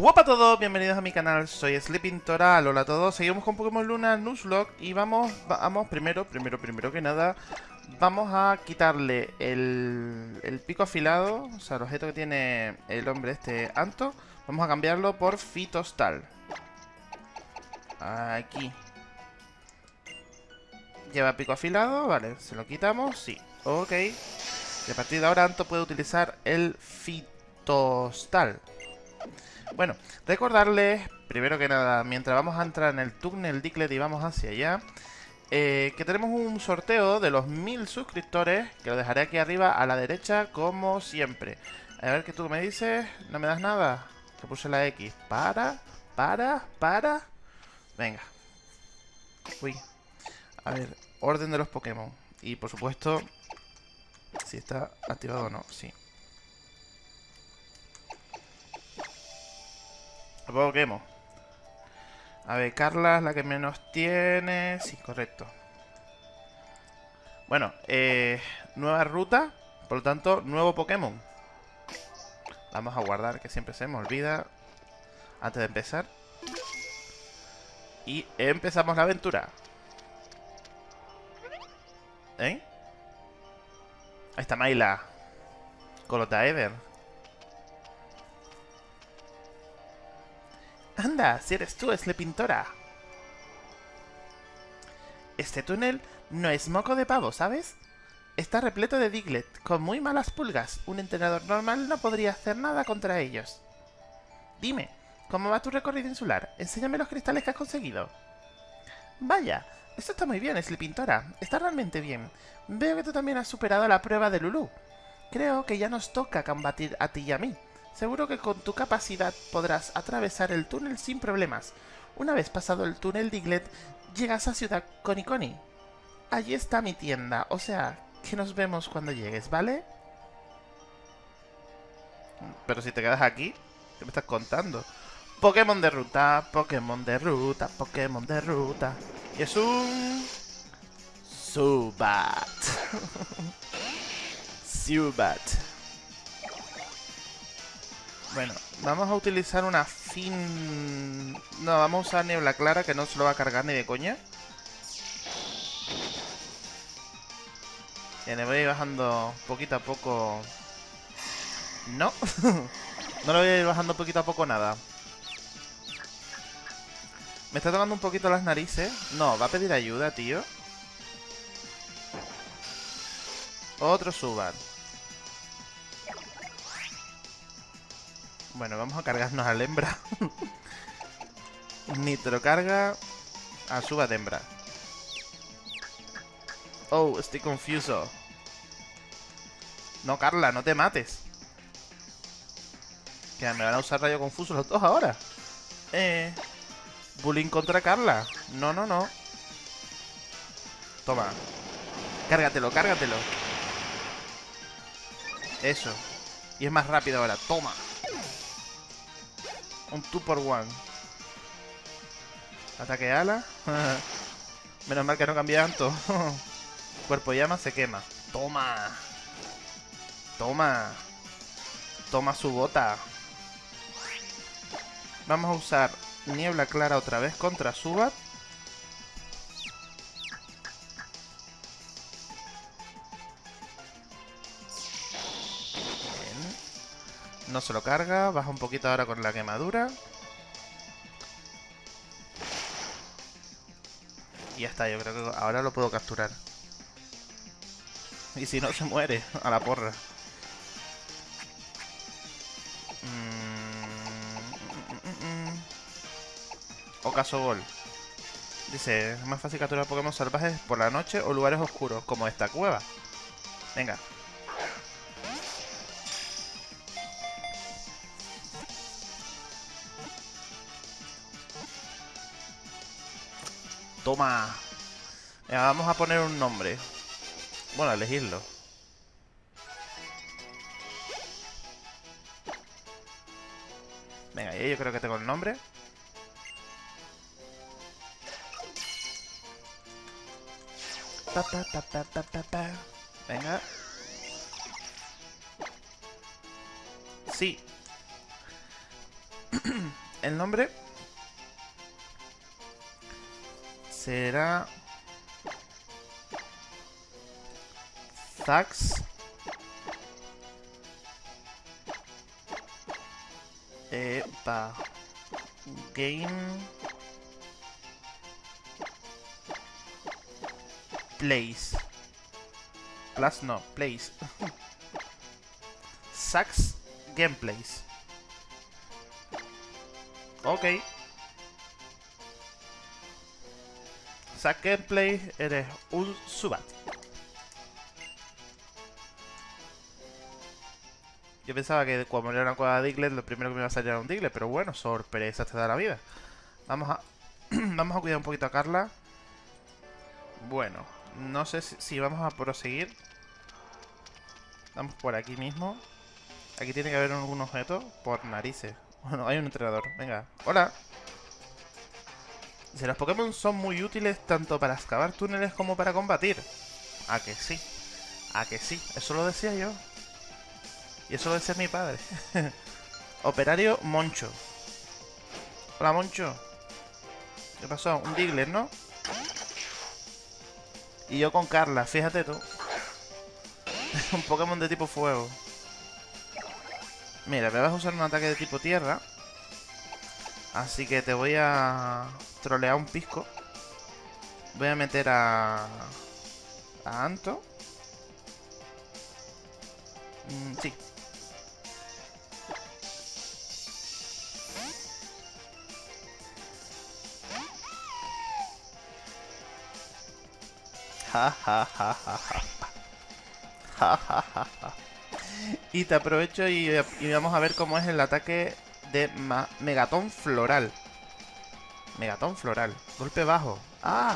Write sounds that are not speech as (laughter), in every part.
Hola a todos, bienvenidos a mi canal, soy Sleeping Toral, hola a todos, seguimos con Pokémon Luna Nuzlocke y vamos, vamos, primero, primero, primero que nada, vamos a quitarle el, el pico afilado, o sea, el objeto que tiene el hombre este Anto, vamos a cambiarlo por Fitostal. Aquí. Lleva pico afilado, vale, se lo quitamos, sí, ok. Y a partir de ahora Anto puede utilizar el Fitostal. Bueno, recordarles, primero que nada, mientras vamos a entrar en el túnel Dicklet y vamos hacia allá, eh, que tenemos un sorteo de los mil suscriptores, que lo dejaré aquí arriba a la derecha, como siempre. A ver qué tú me dices, no me das nada, que puse la X. Para, para, para. Venga. Uy. A ver, orden de los Pokémon. Y por supuesto, si está activado o no, sí. Pokémon. A ver, Carla es la que menos tiene. Sí, correcto. Bueno, eh, nueva ruta. Por lo tanto, nuevo Pokémon. Vamos a guardar, que siempre se me olvida. Antes de empezar. Y empezamos la aventura. ¿Eh? Ahí está Maila. Colota Ever. Anda, si eres tú, es la pintora. Este túnel no es moco de pavo, ¿sabes? Está repleto de Diglett, con muy malas pulgas. Un entrenador normal no podría hacer nada contra ellos. Dime, ¿cómo va tu recorrido insular? Enséñame los cristales que has conseguido. Vaya, esto está muy bien, Pintora. Está realmente bien. Veo que tú también has superado la prueba de Lulu. Creo que ya nos toca combatir a ti y a mí. Seguro que con tu capacidad podrás atravesar el túnel sin problemas. Una vez pasado el túnel Diglett, llegas a Ciudad Coniconi. Allí está mi tienda, o sea, que nos vemos cuando llegues, ¿vale? Pero si te quedas aquí, ¿qué me estás contando? Pokémon de ruta, Pokémon de ruta, Pokémon de ruta. Y es un... Subat. Subat. (laughs) Bueno, vamos a utilizar una fin... No, vamos a usar niebla clara que no se lo va a cargar ni de coña. Y le voy bajando poquito a poco... No. (laughs) no lo voy a ir bajando poquito a poco nada. Me está tocando un poquito las narices. No, va a pedir ayuda, tío. Otro suban. Bueno, vamos a cargarnos al hembra. (laughs) Nitro carga a suba de hembra. Oh, estoy confuso. No, Carla, no te mates. Que me van a usar rayo confuso los dos ahora. Eh. Bullying contra Carla. No, no, no. Toma. Cárgatelo, cárgatelo. Eso. Y es más rápido ahora. Toma. Un 2 por 1 Ataque ala. (laughs) Menos mal que no cambia tanto. (laughs) Cuerpo llama, se quema. Toma. Toma. Toma su bota. Vamos a usar niebla clara otra vez contra Subat. No se lo carga. Baja un poquito ahora con la quemadura. Y ya está, yo creo que ahora lo puedo capturar. Y si no, (laughs) se muere a la porra. Mm, Ocaso Gol. Dice, es más fácil capturar Pokémon salvajes por la noche o lugares oscuros, como esta cueva. Venga, Toma. vamos a poner un nombre. Bueno, elegirlo. Venga, yo creo que tengo el nombre. Venga. Sí. (clears throat) el nombre será Zax. Epa. Game Place. Plus no, Place. (laughs) Sax Gameplays. Ok Sax Gameplay eres un subat Yo pensaba que cuando era una cueva de Diglett, lo primero que me iba a salir era un Diglett, pero bueno, sorpresa te da la vida. Vamos a, (clears throat) vamos a cuidar un poquito a Carla. Bueno, no sé si, vamos a proseguir. Vamos por aquí mismo. Aquí tiene que haber algún objeto. Por narices. (laughs) Bueno, hay un entrenador. Venga. ¡Hola! Dice, los Pokémon son muy útiles tanto para excavar túneles como para combatir. ¿A que sí? ¿A que sí? Eso lo decía yo. Y eso lo decía mi padre. (laughs) Operario Moncho. Hola, Moncho. ¿Qué pasó? Un Diglett, ¿no? Y yo con Carla, fíjate tú. (laughs) un Pokémon de tipo fuego. Mira, me vas a usar un ataque de tipo tierra. Así que te voy a trolear un pisco. Voy a meter a... A Anto. Mm, sí, y te aprovecho y, vamos a ver cómo es el ataque de Megatón Floral. Megatón Floral. Golpe bajo. ¡Ah!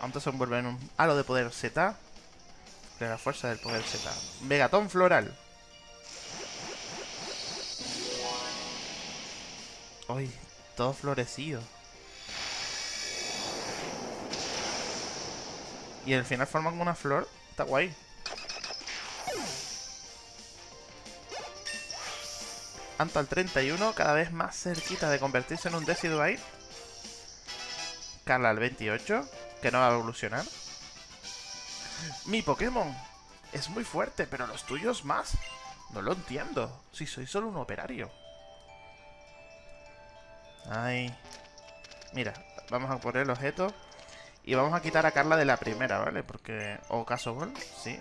Antes se envuelve en un halo de poder Z. De la fuerza del poder Z. Megatón Floral. Uy, todo florecido. Y al final forman una flor. Está guay. Anto al 31, cada vez más cerquita de convertirse en un Decidueye. Carla al 28, que no va a evolucionar. Mi Pokémon es muy fuerte, pero los tuyos más. No lo entiendo, si soy solo un operario. Ay. Mira, vamos a poner el objeto. Y vamos a quitar a Carla de la primera, ¿vale? Porque... ¿O caso gol? Sí.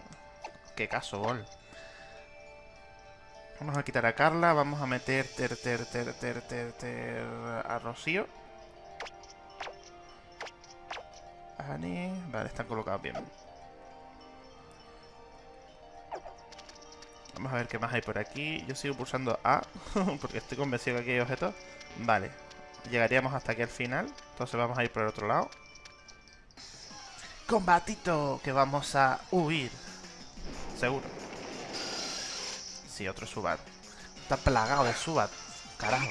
¿Qué caso gol? Vamos a quitar a Carla. Vamos a meter ter, ter, ter, ter, ter, ter a Rocío. Ani. Vale, están colocados bien. Vamos a ver qué más hay por aquí. Yo sigo pulsando A, (laughs) porque estoy convencido que aquí hay objetos. Vale, llegaríamos hasta aquí al final. Entonces vamos a ir por el otro lado. Combatito, que vamos a huir. Seguro. Sí, otro Subat. Está plagado de Subat. Carajo.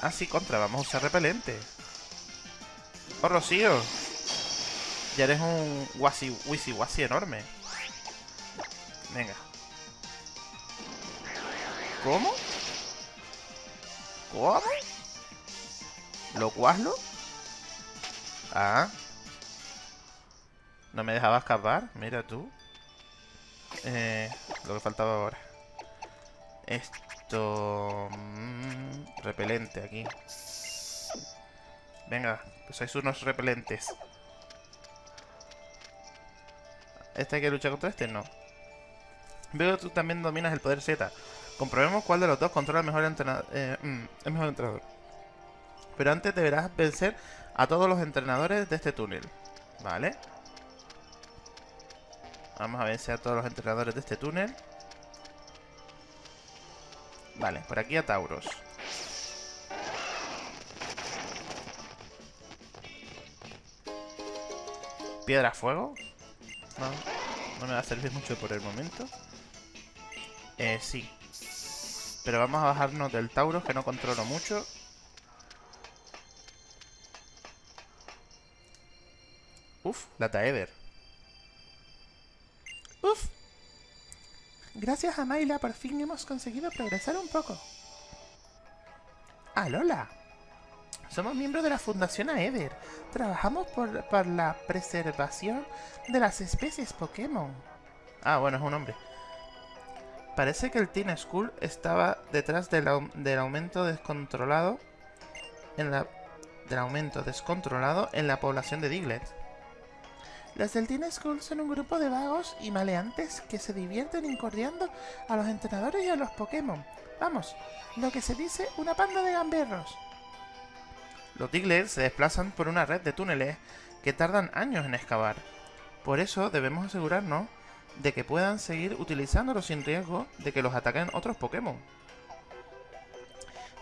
Ah, sí, contra. Vamos a usar repelente. Oh, Rocío. Ya eres un wasi, wisi wasi enorme. Venga. ¿Cómo? ¿Cómo? ¿Lo cuaslo? Ah. No me dejaba escapar. Mira tú. Eh, lo que faltaba ahora. Esto... Mm, repelente aquí. Venga, pues sois unos repelentes. ¿Este hay que luchar contra este? No. Veo que tú también dominas el poder Z. Comprobemos cuál de los dos controla el mejor entrenador. Eh, mm, el mejor entrenador. Pero antes deberás vencer a todos los entrenadores de este túnel. Vale. Vamos a vencer a todos los entrenadores de este túnel. Vale, por aquí a Tauros. Piedra fuego. No, no me va a servir mucho por el momento. Eh, sí. Pero vamos a bajarnos del Tauros, que no controlo mucho. Uf, la Taeder. Uf. Gracias a Mayla por fin hemos conseguido progresar un poco. Ah, Lola. Somos miembros de la Fundación Aether. Trabajamos por, la preservación de las especies Pokémon. Ah, bueno, es un hombre. Parece que el Teen School estaba detrás del, del aumento descontrolado en la del aumento descontrolado en la población de Diglett. Los del Teen son un grupo de vagos y maleantes que se divierten incordiando a los entrenadores y a los Pokémon. Vamos, lo que se dice una panda de gamberros. Los Diglett se desplazan por una red de túneles que tardan años en excavar. Por eso debemos asegurarnos de que puedan seguir utilizándolos sin riesgo de que los ataquen otros Pokémon.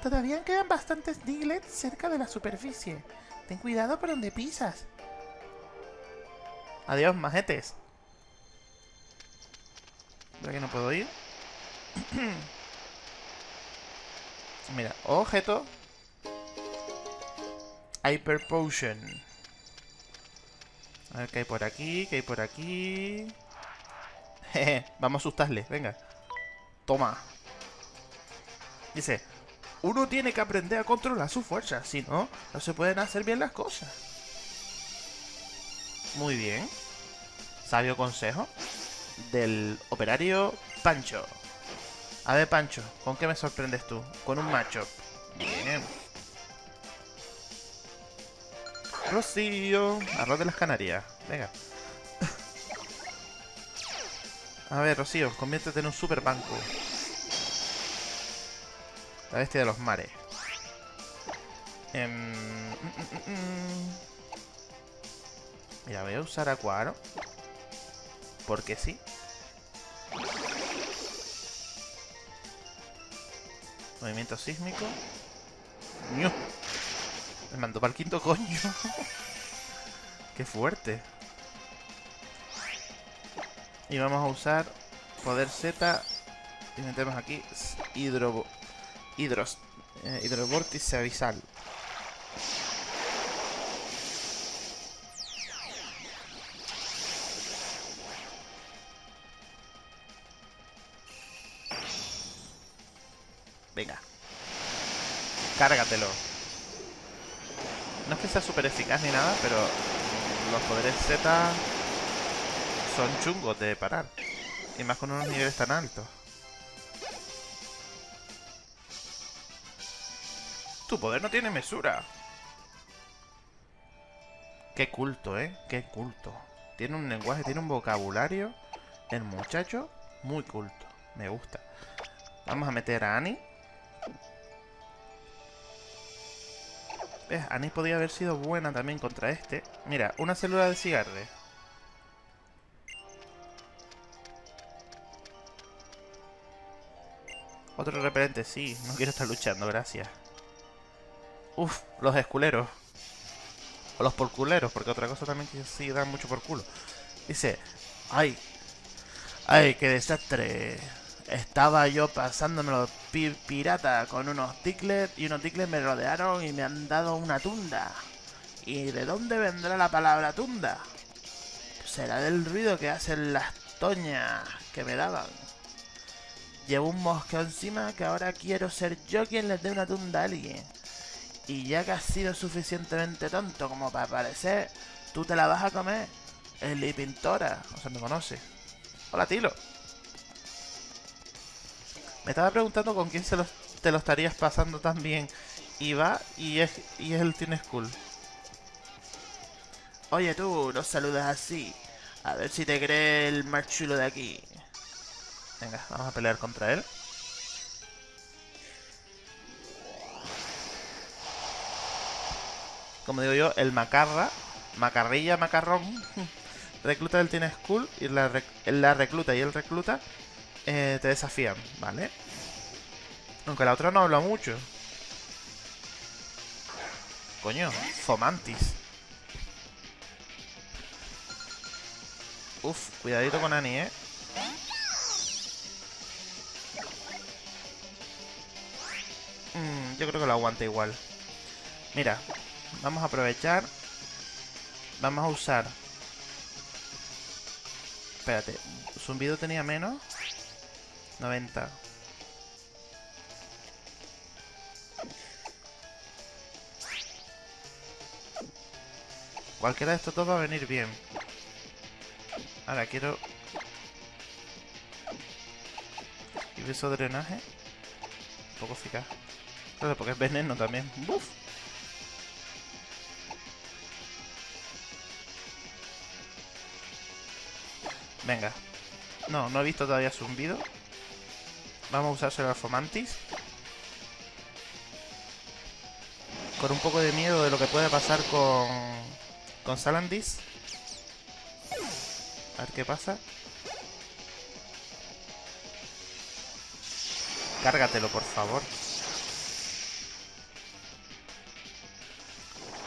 Todavía quedan bastantes Diglett cerca de la superficie. Ten cuidado por donde pisas. Adiós, majetes. ¿Por aquí no puedo ir? (clears throat) Mira, objeto. Hyper Potion. A ver qué hay por aquí, qué hay por aquí. (laughs) Jeje, vamos a asustarle, venga. Toma. Dice, uno tiene que aprender a controlar su fuerza, si no, no se pueden hacer bien las cosas. Muy bien. Sabio consejo del operario Pancho. A ver, Pancho, ¿con qué me sorprendes tú? Con un macho. Bien. Rocío. Arroz de las Canarias. Venga. A ver, Rocío, conviértete en un super banco. La bestia de los mares. Em, Mira, voy a usar Acuaro. Porque sí. Movimiento sísmico. ¡Ñu! Me mandó para el quinto coño. (laughs) ¡Qué fuerte! Y vamos a usar poder Z. Y metemos aquí hidro... Hidros... Eh, hidrovórtice abisal. Venga. Cárgatelo. No es que sea súper eficaz ni nada, pero los poderes Z son chungos de parar. Y más con unos niveles tan altos. Tu poder no tiene mesura. Qué culto, ¿eh? Qué culto. Tiene un lenguaje, tiene un vocabulario. El muchacho, muy culto. Me gusta. Vamos a meter a Annie. ¿Ves? Annie podría haber sido buena también contra este. Mira, una célula de cigarre. Otro repelente, sí. No quiero estar luchando, gracias. Uf, los esculeros. O los porculeros, porque otra cosa también que sí dan mucho por culo. Dice, ay, ay, qué desastre. Estaba yo pasándomelo pi pirata con unos ticklets y unos ticklets me rodearon y me han dado una tunda. ¿Y de dónde vendrá la palabra tunda? Será del ruido que hacen las toñas que me daban. Llevo un mosqueo encima que ahora quiero ser yo quien les dé una tunda a alguien. Y ya que has sido suficientemente tonto como para parecer, tú te la vas a comer. Eli Pintora, o sea, me conoce. Hola, Tilo. Me estaba preguntando con quién se los, te lo estarías pasando tan bien. Y va y es, y es el Teen School. Oye tú, no saludas así. A ver si te cree el más chulo de aquí. Venga, vamos a pelear contra él. Como digo yo, el macarra, macarrilla, macarrón, (laughs) recluta del Teen School y la, rec- la recluta y el recluta eh, te desafían, ¿vale? Aunque la otra no habla mucho. Coño, Fomantis. Uf, cuidadito con Annie, ¿eh? Mm, yo creo que lo aguanta igual. Mira, vamos a aprovechar. Vamos a usar Espérate, zumbido tenía menos. 90. Cualquiera de estos dos va a venir bien. Ahora quiero... Y eso drenaje. Un poco eficaz. Claro, porque es veneno también. ¡Buf! Venga. No, no he visto todavía zumbido. Vamos a usarse el Fomantis. Con un poco de miedo de lo que puede pasar con... Con Salandis. A ver qué pasa. Cárgatelo, por favor.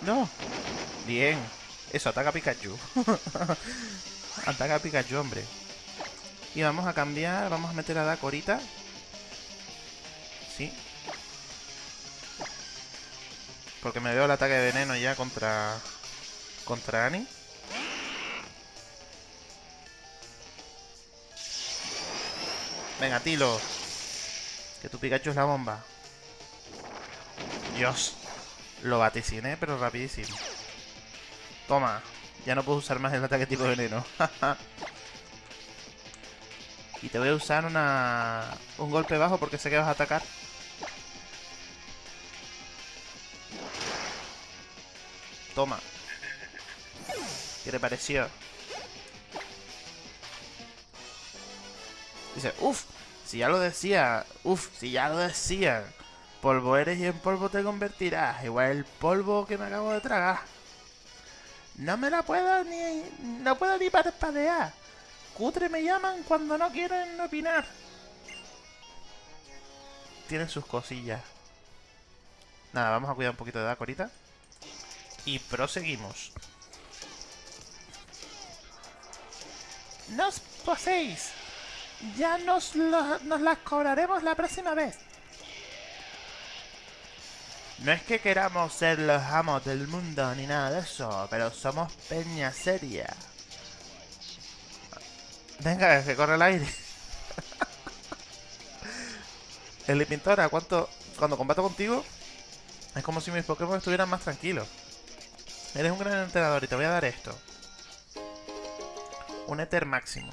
¡No! Bien. Eso, ataca a Pikachu. (laughs) ataca a Pikachu, hombre. Y vamos a cambiar, vamos a meter a Dakorita. Porque me veo el ataque de veneno ya contra... Contra Annie. Venga, Tilo. Que tu Pikachu es la bomba. Dios. Lo vaticiné, pero rapidísimo. Toma. Ya no puedo usar más el ataque tipo veneno. (laughs) y te voy a usar una... Un golpe bajo porque sé que vas a atacar. Toma. ¿Qué te pareció? Dice, uff, si ya lo decía, uff, si ya lo decía. Polvo eres y en polvo te convertirás. Igual el polvo que me acabo de tragar. No me la puedo ni... No puedo ni parpadear. Cutre me llaman cuando no quieren opinar. Tienen sus cosillas. Nada, vamos a cuidar un poquito de Daco ahorita. Y proseguimos. ¡Nos poseéis! Ya nos, nos las cobraremos la próxima vez. No es que queramos ser los amos del mundo ni nada de eso, pero somos peña seria. Venga, que corre el aire. (laughs) el pintora, ¿cuánto? Cuando combato contigo, es como si mis Pokémon estuvieran más tranquilos. Eres un gran entrenador y te voy a dar esto. Un Ether máximo.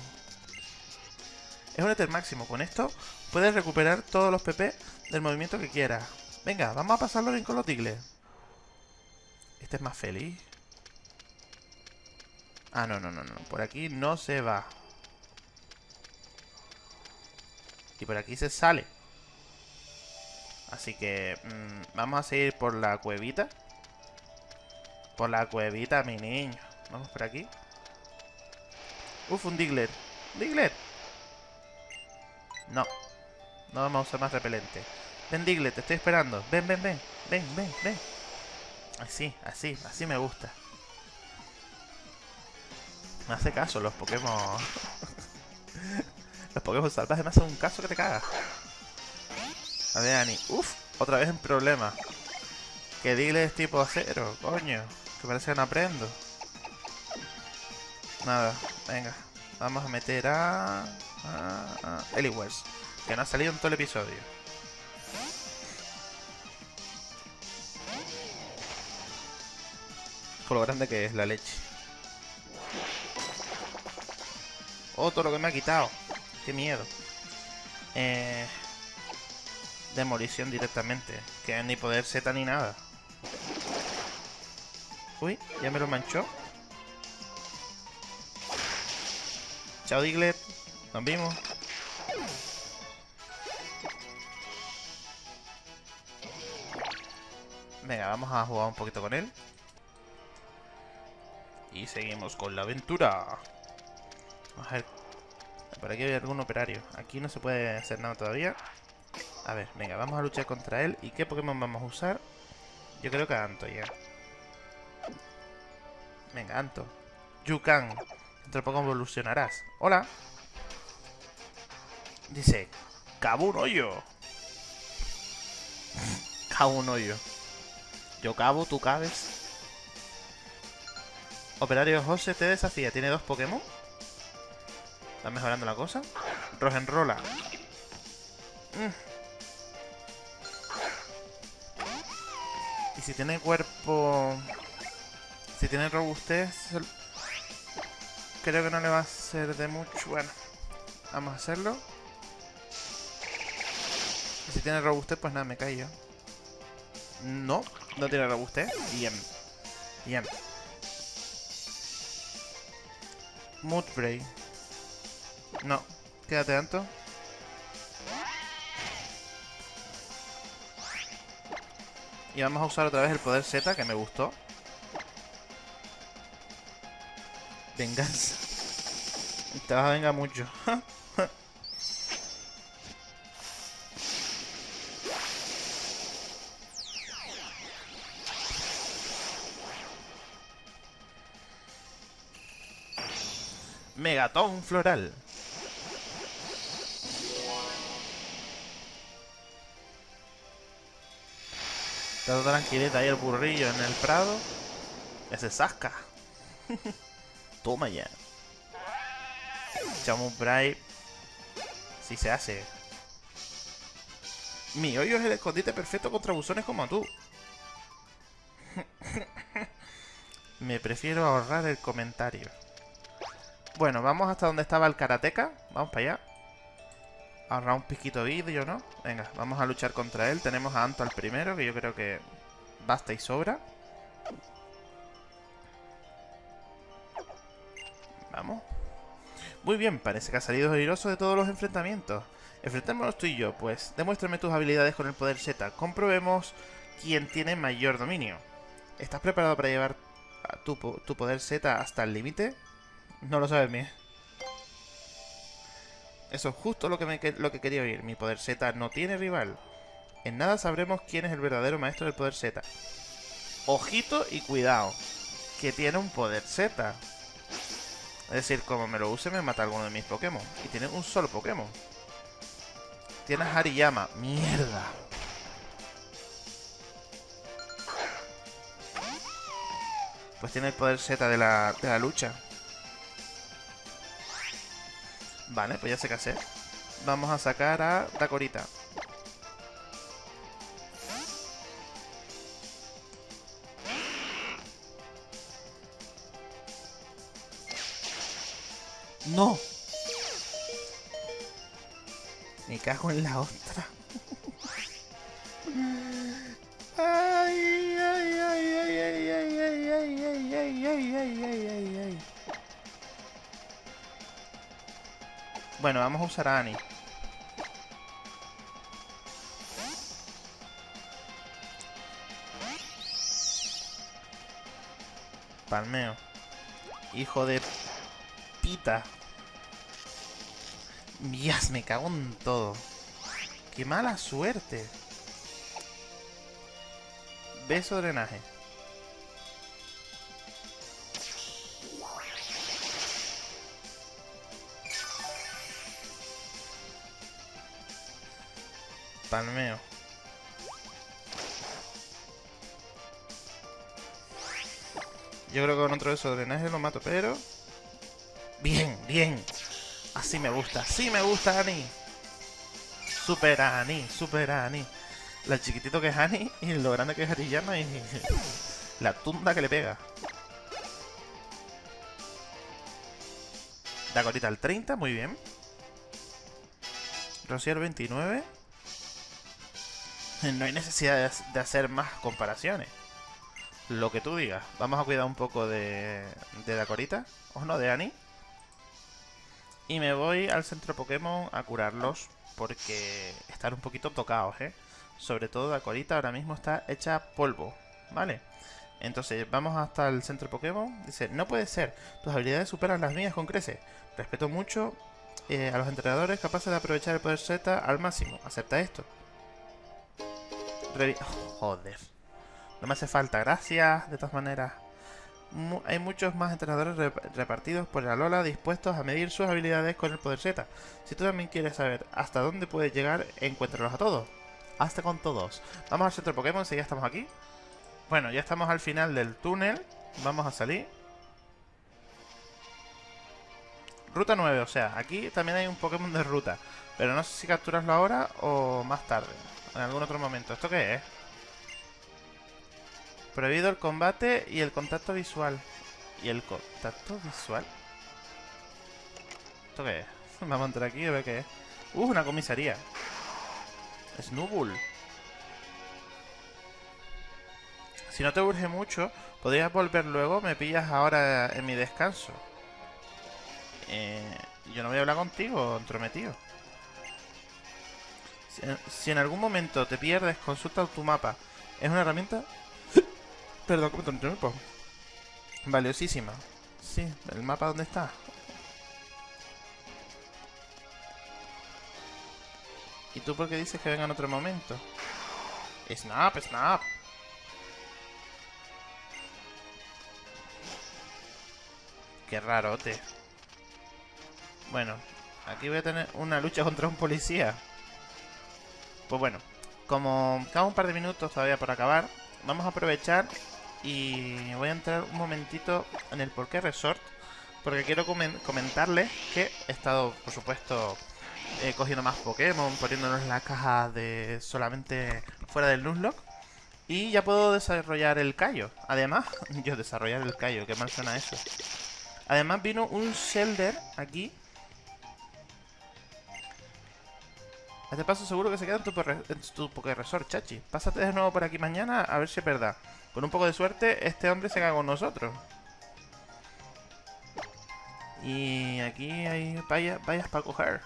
Es un Ether máximo. Con esto puedes recuperar todos los PP del movimiento que quieras. Venga, vamos a pasarlo bien con los tigles. Este es más feliz. Ah, no, no, no, no. Por aquí no se va. Y por aquí se sale. Así que mm, vamos a seguir por la cuevita. Por la cuevita, mi niño. Vamos por aquí. Uf, un Diglett. ¡Diglett! No. No vamos a usar más repelente. Ven, Diglett, te estoy esperando. Ven, ven, ven. Ven, ven, ven. Así, así, así me gusta. Me hace caso los Pokémon. (laughs) los Pokémon salvajes me hacen un caso que te cagas. A ver, Ani. Uf, otra vez en problema. Que Diglett es tipo acero, coño. Que parece que no aprendo. Nada, venga. Vamos a meter a... a, a que no ha salido en todo el episodio. Con lo grande que es la leche. Otro lo que me ha quitado. Qué miedo. Eh, demolición directamente. Que ni poder Z ni nada. Uy, ya me lo manchó. Chao Diglett. Nos vimos. Venga, vamos a jugar un poquito con él. Y seguimos con la aventura. Vamos a ver. Por aquí hay algún operario. Aquí no se puede hacer nada todavía. A ver, venga, vamos a luchar contra él. ¿Y qué Pokémon vamos a usar? Yo creo que a Anto ya. Venga, Anto. Yukan. Dentro de poco evolucionarás. Hola. Dice, cabo un hoyo. cabo un hoyo. Yo (laughs) cabo, tú cabes. Operario José te desafía. ¿Tiene dos Pokémon? ¿Está mejorando la cosa? Rogenrola. Mm. Y si tiene cuerpo... Si tiene robustez... Creo que no le va a ser de mucho. Bueno, vamos a hacerlo. Y si tiene robustez, pues nada, me callo. No, no tiene robustez. Bien. Bien. Moodbray. No, quédate tanto. Y vamos a usar otra vez el poder Z, que me gustó. Venganza. Te vas a vengar mucho. (laughs) Megatón floral. Está tranquilita ahí el burrillo en el prado. Ese sasca. (laughs) Toma ya. Echamos Bright. Si se hace. Mi hoyo es el escondite perfecto contra buzones como tú. (laughs) Me prefiero ahorrar el comentario. Bueno, vamos hasta donde estaba el karateka. Vamos para allá. Ahorrar un piquito vídeo, ¿no? Venga, vamos a luchar contra él. Tenemos a Anto al primero, que yo creo que basta y sobra. Muy bien, parece que ha salido airoso de todos los enfrentamientos. Enfrentémonos tú y yo, pues. Demuéstrame tus habilidades con el poder Z. Comprobemos quién tiene mayor dominio. ¿Estás preparado para llevar tu, poder Z hasta el límite? No lo sabes, mía. Eso es justo lo que, lo que quería oír. Mi poder Z no tiene rival. En nada sabremos quién es el verdadero maestro del poder Z. Ojito y cuidado. Que tiene un poder Z. Es decir, como me lo use me mata alguno de mis Pokémon. Y tiene un solo Pokémon. Tiene Hariyama. ¡Mierda! Pues tiene el poder Z de la, de la lucha. Vale, pues ya sé qué hacer. Vamos a sacar a Dakorita. ¡No! Me cago en la otra. ay, ay, ay, ay, ay, ay, ay, ay, ay, ay, ay, ay, ay, ay. Bueno, vamos a usar a Annie. Palmeo. Hijo de pita. Mías, me cago en todo. ¡Qué mala suerte! Beso drenaje. Palmeo. Yo creo que con otro de esos drenajes lo mato, pero... Bien, bien. Así me gusta, así me gusta, Ani. Super Ani, super Ani. La chiquitito que es Ani y lo grande que es Ariyama y (laughs) la tunda que le pega. Dakorita al 30, muy bien. Rosier 29. No hay necesidad de hacer más comparaciones. Lo que tú digas. Vamos a cuidar un poco de, de Dakorita. O no, de Ani. Y me voy al centro Pokémon a curarlos. Porque están un poquito tocados, ¿eh? Sobre todo Dakorita ahora mismo está hecha polvo. ¿Vale? Entonces vamos hasta el centro Pokémon. Dice, no puede ser. Tus habilidades superan las mías con crece. Respeto mucho eh, a los entrenadores capaces de aprovechar el poder Z al máximo. Acepta esto. (laughs) Joder. No me hace falta. Gracias, de todas maneras hay muchos más entrenadores repartidos por la Lola dispuestos a medir sus habilidades con el poder Z. Si tú también quieres saber hasta dónde puedes llegar, encuéntralos a todos. Hasta con todos. Vamos al centro Pokémon si ya estamos aquí. Bueno, ya estamos al final del túnel. Vamos a salir. Ruta 9, o sea, aquí también hay un Pokémon de ruta. Pero no sé si capturarlo ahora o más tarde. En algún otro momento. ¿Esto qué es? Prohibido el combate y el contacto visual. ¿Y el contacto visual? ¿Esto qué es? (laughs) Vamos a entrar aquí y ver qué es. Uh, una comisaría. Snubbull. Si no te urge mucho, podrías volver luego. Me pillas ahora en mi descanso. Eh, yo no voy a hablar contigo, entrometido. Si en algún momento te pierdes, consulta tu mapa. Es una herramienta... Perdón, ¿cómo te Valiosísima. Sí, el mapa dónde está. ¿Y tú por qué dices que venga en otro momento? Snap, snap. Qué rarote. Bueno, aquí voy a tener una lucha contra un policía. Pues bueno, como cada un par de minutos todavía por acabar, vamos a aprovechar y voy a entrar un momentito en el porqué resort. Porque quiero comentarles que he estado, por supuesto, eh, cogiendo más Pokémon, poniéndonos las cajas de solamente fuera del Nuzlocke. Y ya puedo desarrollar el callo. Además, (laughs) yo desarrollar el callo, qué mal suena eso. Además vino un Shelder aquí Este paso seguro que se queda en tu, en Resort, chachi. Pásate de nuevo por aquí mañana a ver si es verdad. Con un poco de suerte, este hombre se caga con nosotros. Y aquí hay vallas, para coger.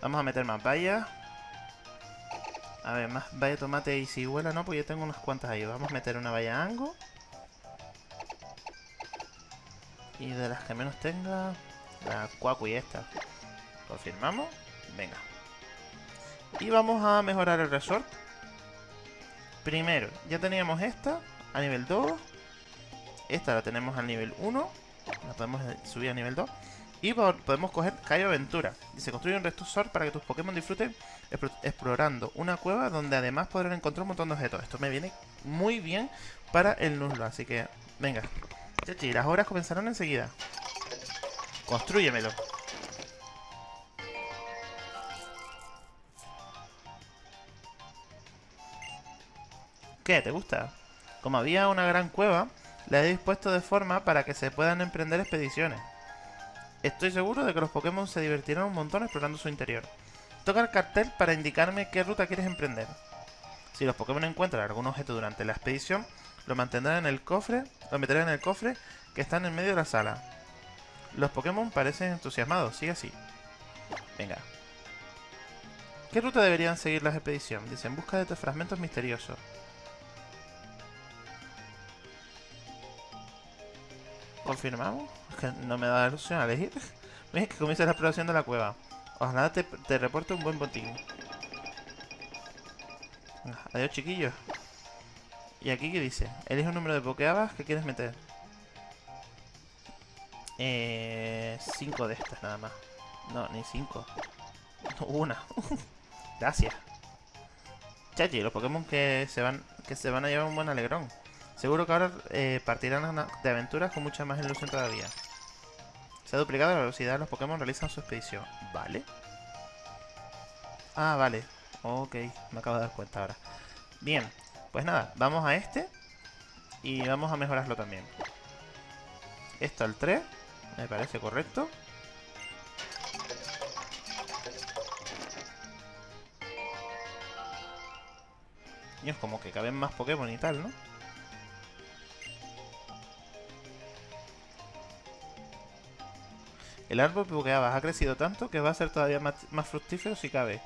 Vamos a meter más vallas. A ver, más valla tomate y cigüela, no, porque yo tengo unas cuantas ahí. Vamos a meter una valla ango. Y de las que menos tenga, la cuacu y esta. ¿Confirmamos? Venga. Y vamos a mejorar el resort. Primero, ya teníamos esta a nivel 2. Esta la tenemos al nivel 1. La podemos subir a nivel 2. Y podemos coger Cayo Aventura. se construye un resort para que tus Pokémon disfruten explorando una cueva donde además podrán encontrar un montón de objetos. Esto me viene muy bien para el Nuzlocke, así que venga. Chachi, las horas comenzarán enseguida. Construyemelo. ¿Qué? ¿Te gusta? Como había una gran cueva, la he dispuesto de forma para que se puedan emprender expediciones. Estoy seguro de que los Pokémon se divertirán un montón explorando su interior. Toca el cartel para indicarme qué ruta quieres emprender. Si los Pokémon encuentran algún objeto durante la expedición, lo mantendrán en el cofre, lo meterán en el cofre que está en el medio de la sala. Los Pokémon parecen entusiasmados, sigue así. Venga. ¿Qué ruta deberían seguir las expediciones? Dice, en busca de fragmentos misteriosos. ¿Confirmamos? que no me da opción a elegir. (laughs) Ves que comienza la exploración de la cueva. Ojalá te, te reporte un buen botín. Adiós, chiquillos. ¿Y aquí qué dice? Elige un número de pokeabas que quieres meter. Eh, cinco de estas nada más. No, ni cinco. Una. (laughs) Gracias. Chachi, los Pokémon que se van que se van a llevar un buen alegrón. Seguro que ahora eh, partirán de aventuras con mucha más ilusión todavía. Se ha duplicado la velocidad de los Pokémon realizan su expedición. ¿Vale? Ah, vale. Ok, me acabo de dar cuenta ahora. Bien, pues nada, vamos a este. Y vamos a mejorarlo también. Esto al 3, me parece correcto. Y es como que caben más Pokémon y tal, ¿no? El árbol Pokeabas ha crecido tanto que va a ser todavía más, fructífero si cabe.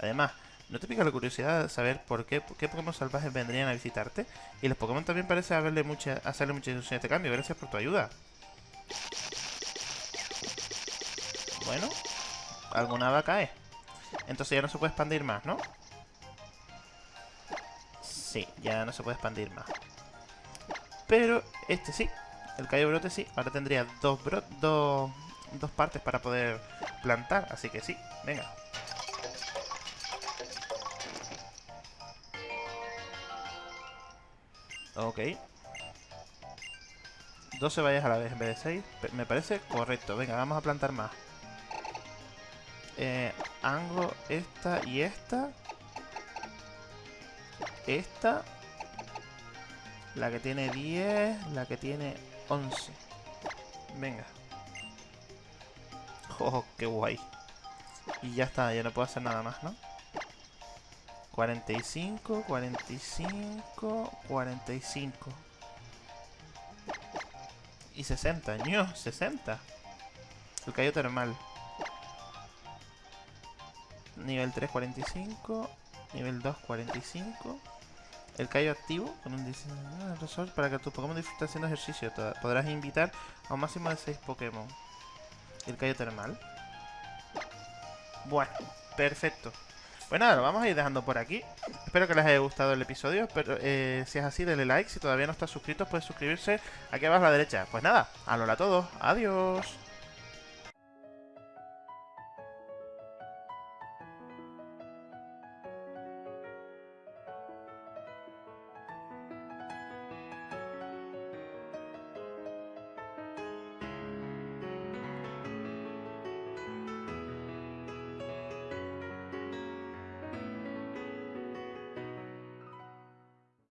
Además, ¿no te pica la curiosidad de saber por qué, Pokémon salvajes vendrían a visitarte? Y los Pokémon también parece haberle hacerle mucha ilusión a este cambio. Gracias por tu ayuda. Bueno, alguna va a caer. Entonces ya no se puede expandir más, ¿no? Sí, ya no se puede expandir más. Pero este sí. El Cayo Brote sí. Ahora tendría dos, bro dos dos partes para poder plantar, así que sí, venga. Ok. 12 vallas a la vez en vez de 6. Me parece correcto. Venga, vamos a plantar más. Eh, Ango, esta y esta. Esta. La que tiene 10. La que tiene 11. Venga. (laughs) Oh, qué guay. Y ya está, ya no puedo hacer nada más, ¿no? 45, 45, 45. Y 60, ño, 60. El callo termal. Nivel 3, 45. Nivel 2, 45. El callo activo con un diseño para que tu Pokémon disfrute haciendo ejercicio. Podrás invitar a un máximo de 6 Pokémon. El callo termal. Bueno, perfecto. Pues nada, lo vamos a ir dejando por aquí. Espero que les haya gustado el episodio. Pero eh, si es así, denle like. Si todavía no estás suscrito, puedes suscribirse aquí abajo a la derecha. Pues nada, a a todos. Adiós.